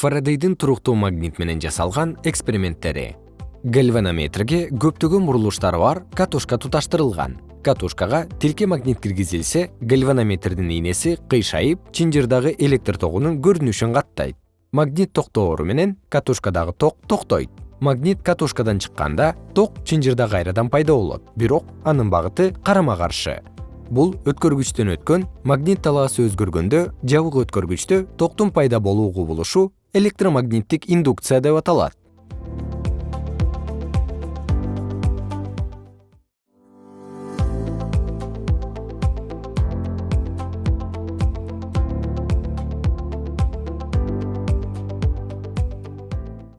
фарадейдин туруктуу магнит менен жасалган эксперименттери. Гальванометрге көптөгөн бурулуштары бар катушка туташтырылган. Катушкага тилке магнит киргизилсе гальванометрдин ийнеси кыйшайып чынжырдагы электр тогунун көрүнүшүн каттайт. Магнит токтоору менен катушкадагы ток токтойт. Магнит катушкадан чыкканда ток чынжырда кайрадан пайда болот. Бирок анын багыты карама каршы. Бул өткөргүчтөн өткөн магнит талаасы өзгөргөндө жабык өткөргүчтө токтун пайда болуу кубулушу электромагниттик индукция деп аталат